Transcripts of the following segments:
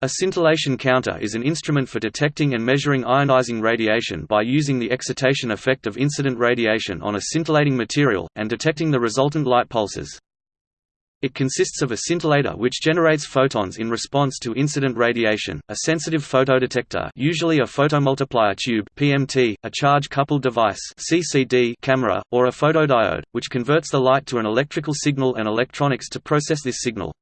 A scintillation counter is an instrument for detecting and measuring ionizing radiation by using the excitation effect of incident radiation on a scintillating material, and detecting the resultant light pulses. It consists of a scintillator which generates photons in response to incident radiation, a sensitive photodetector usually a photomultiplier tube PMT, a charge-coupled device CCD camera, or a photodiode, which converts the light to an electrical signal and electronics to process this signal.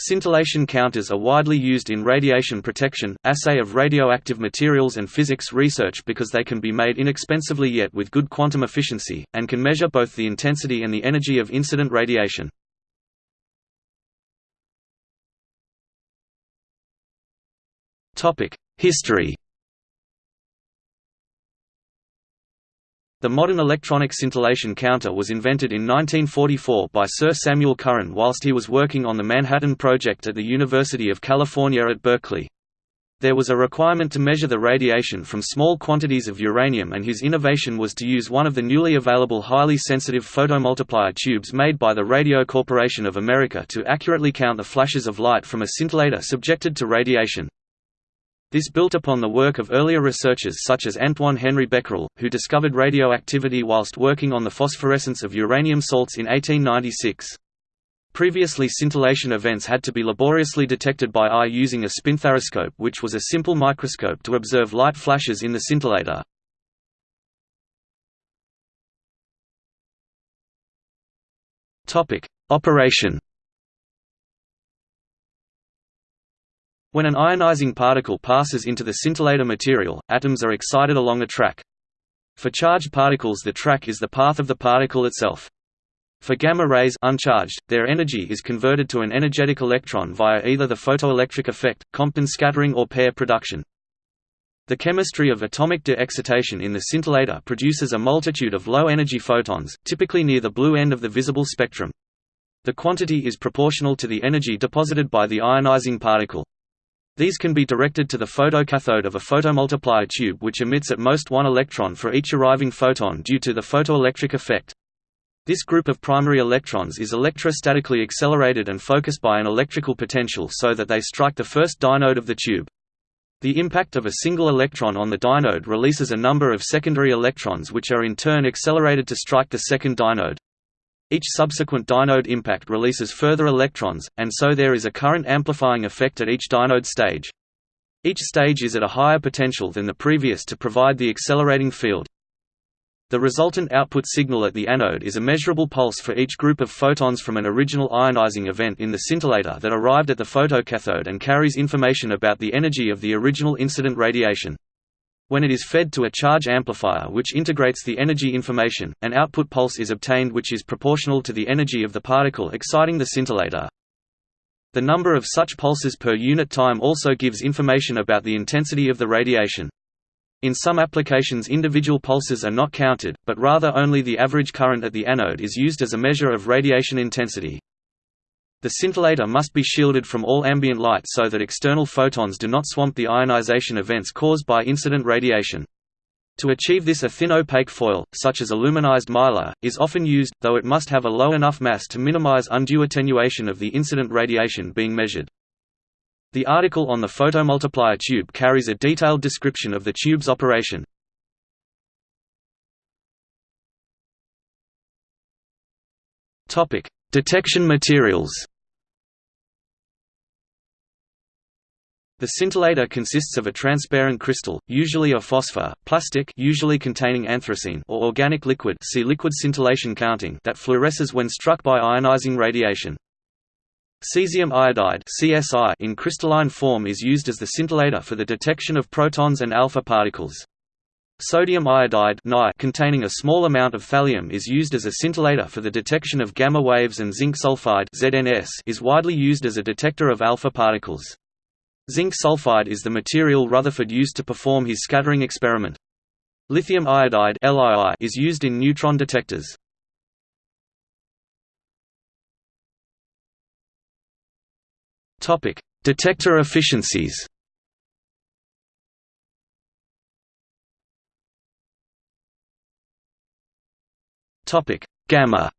Scintillation counters are widely used in radiation protection, assay of radioactive materials and physics research because they can be made inexpensively yet with good quantum efficiency, and can measure both the intensity and the energy of incident radiation. History The modern electronic scintillation counter was invented in 1944 by Sir Samuel Curran whilst he was working on the Manhattan Project at the University of California at Berkeley. There was a requirement to measure the radiation from small quantities of uranium and his innovation was to use one of the newly available highly sensitive photomultiplier tubes made by the Radio Corporation of America to accurately count the flashes of light from a scintillator subjected to radiation. This built upon the work of earlier researchers such as Antoine Henri Becquerel, who discovered radioactivity whilst working on the phosphorescence of uranium salts in 1896. Previously scintillation events had to be laboriously detected by eye using a spinthariscope which was a simple microscope to observe light flashes in the scintillator. Operation When an ionizing particle passes into the scintillator material, atoms are excited along a track. For charged particles the track is the path of the particle itself. For gamma rays uncharged, their energy is converted to an energetic electron via either the photoelectric effect, Compton scattering or pair production. The chemistry of atomic de-excitation in the scintillator produces a multitude of low-energy photons, typically near the blue end of the visible spectrum. The quantity is proportional to the energy deposited by the ionizing particle. These can be directed to the photocathode of a photomultiplier tube which emits at most one electron for each arriving photon due to the photoelectric effect. This group of primary electrons is electrostatically accelerated and focused by an electrical potential so that they strike the first dynode of the tube. The impact of a single electron on the dynode releases a number of secondary electrons which are in turn accelerated to strike the second dynode. Each subsequent dynode impact releases further electrons, and so there is a current amplifying effect at each dynode stage. Each stage is at a higher potential than the previous to provide the accelerating field. The resultant output signal at the anode is a measurable pulse for each group of photons from an original ionizing event in the scintillator that arrived at the photocathode and carries information about the energy of the original incident radiation. When it is fed to a charge amplifier which integrates the energy information, an output pulse is obtained which is proportional to the energy of the particle exciting the scintillator. The number of such pulses per unit time also gives information about the intensity of the radiation. In some applications individual pulses are not counted, but rather only the average current at the anode is used as a measure of radiation intensity. The scintillator must be shielded from all ambient light so that external photons do not swamp the ionization events caused by incident radiation. To achieve this a thin opaque foil, such as aluminized mylar, is often used, though it must have a low enough mass to minimize undue attenuation of the incident radiation being measured. The article on the photomultiplier tube carries a detailed description of the tube's operation. Detection materials The scintillator consists of a transparent crystal, usually a phosphor, plastic usually containing anthracene or organic liquid see liquid scintillation counting that fluoresces when struck by ionizing radiation. Cesium iodide CSI in crystalline form is used as the scintillator for the detection of protons and alpha particles. Sodium iodide containing a small amount of thallium is used as a scintillator for the detection of gamma waves and zinc sulfide is widely used as a detector of alpha particles. Zinc sulfide is the material Rutherford used to perform his scattering experiment. Lithium iodide is used in neutron detectors. Detector efficiencies Topic: Gamma.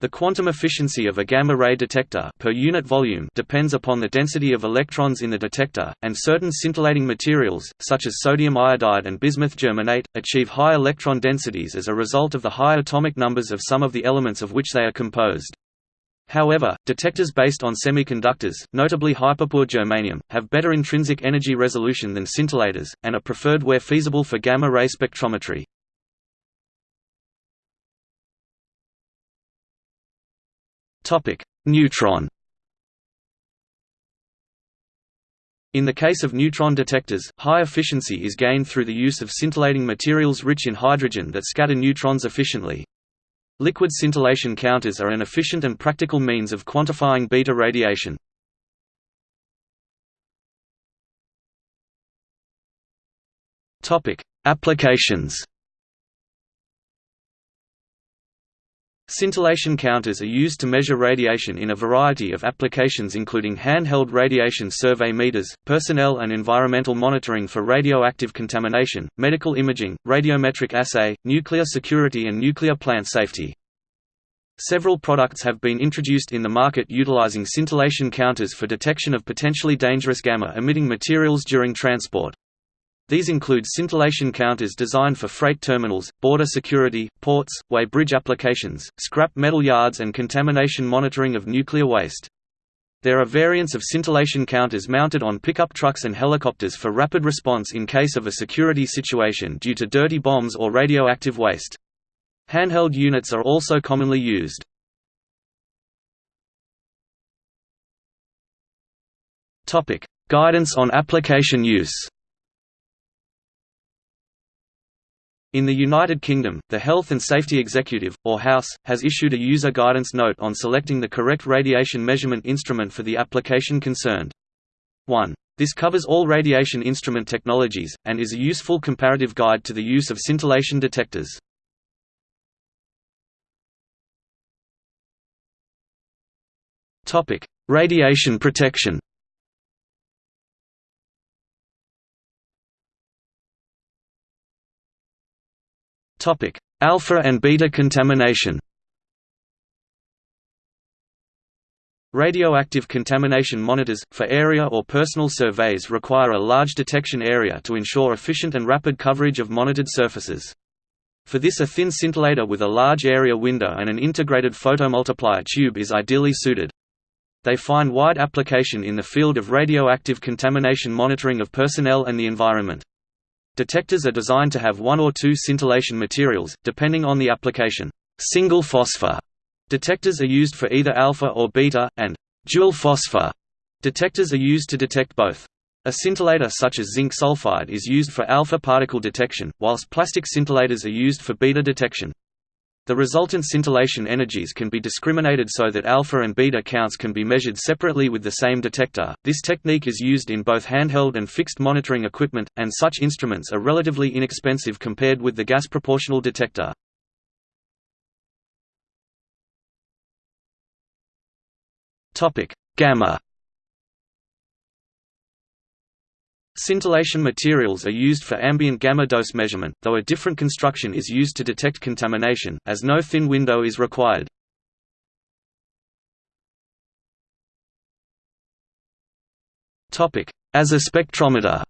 The quantum efficiency of a gamma-ray detector per unit volume depends upon the density of electrons in the detector, and certain scintillating materials, such as sodium iodide and bismuth germanate, achieve high electron densities as a result of the high atomic numbers of some of the elements of which they are composed. However, detectors based on semiconductors, notably hyperpure germanium, have better intrinsic energy resolution than scintillators, and are preferred where feasible for gamma-ray spectrometry. Neutron. In the case of neutron detectors, high efficiency is gained through the use of scintillating materials rich in hydrogen that scatter neutrons efficiently. Liquid scintillation counters are an efficient and practical means of quantifying beta radiation. Applications Scintillation counters are used to measure radiation in a variety of applications including handheld radiation survey meters, personnel and environmental monitoring for radioactive contamination, medical imaging, radiometric assay, nuclear security and nuclear plant safety. Several products have been introduced in the market utilizing scintillation counters for detection of potentially dangerous gamma-emitting materials during transport. These include scintillation counters designed for freight terminals, border security, ports, weighbridge applications, scrap metal yards and contamination monitoring of nuclear waste. There are variants of scintillation counters mounted on pickup trucks and helicopters for rapid response in case of a security situation due to dirty bombs or radioactive waste. Handheld units are also commonly used. Guidance on application use In the United Kingdom, the Health and Safety Executive, or House, has issued a user guidance note on selecting the correct radiation measurement instrument for the application concerned. 1. This covers all radiation instrument technologies, and is a useful comparative guide to the use of scintillation detectors. Radiation protection Topic: Alpha and beta contamination. Radioactive contamination monitors, for area or personal surveys require a large detection area to ensure efficient and rapid coverage of monitored surfaces. For this a thin scintillator with a large area window and an integrated photomultiplier tube is ideally suited. They find wide application in the field of radioactive contamination monitoring of personnel and the environment. Detectors are designed to have one or two scintillation materials, depending on the application. Single phosphor detectors are used for either alpha or beta, and dual phosphor detectors are used to detect both. A scintillator such as zinc sulfide is used for alpha particle detection, whilst plastic scintillators are used for beta detection. The resultant scintillation energies can be discriminated so that alpha and beta counts can be measured separately with the same detector. This technique is used in both handheld and fixed monitoring equipment, and such instruments are relatively inexpensive compared with the gas proportional detector. Topic: Gamma Scintillation materials are used for ambient gamma dose measurement, though a different construction is used to detect contamination, as no thin window is required. As a spectrometer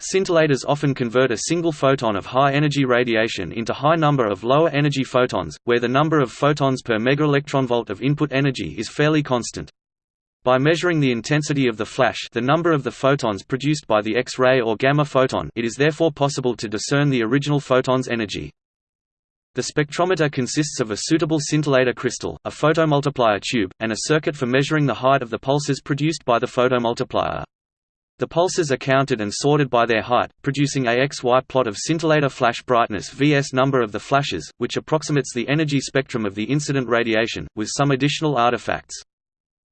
Scintillators often convert a single photon of high-energy radiation into high number of lower-energy photons, where the number of photons per megaelectronvolt of input energy is fairly constant. By measuring the intensity of the flash the number of the photons produced by the X-ray or gamma photon it is therefore possible to discern the original photon's energy. The spectrometer consists of a suitable scintillator crystal, a photomultiplier tube, and a circuit for measuring the height of the pulses produced by the photomultiplier. The pulses are counted and sorted by their height, producing a XY plot of scintillator flash brightness vs number of the flashes, which approximates the energy spectrum of the incident radiation, with some additional artifacts.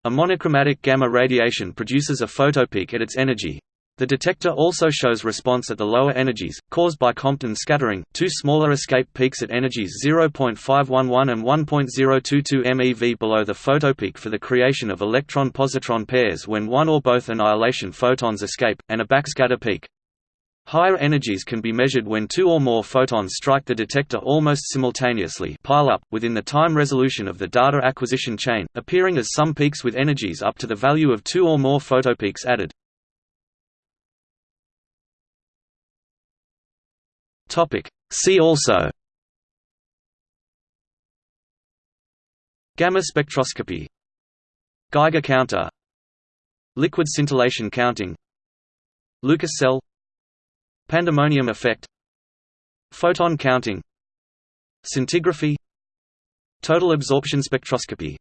A monochromatic gamma radiation produces a photopeak at its energy. The detector also shows response at the lower energies, caused by Compton scattering, two smaller escape peaks at energies 0.511 and 1.022 MeV below the photopeak for the creation of electron-positron pairs when one or both annihilation photons escape, and a backscatter peak. Higher energies can be measured when two or more photons strike the detector almost simultaneously pile up within the time resolution of the data acquisition chain, appearing as some peaks with energies up to the value of two or more photopeaks added. See also Gamma spectroscopy Geiger counter Liquid scintillation counting Lucas cell Pandemonium effect Photon counting Scintigraphy Total absorption spectroscopy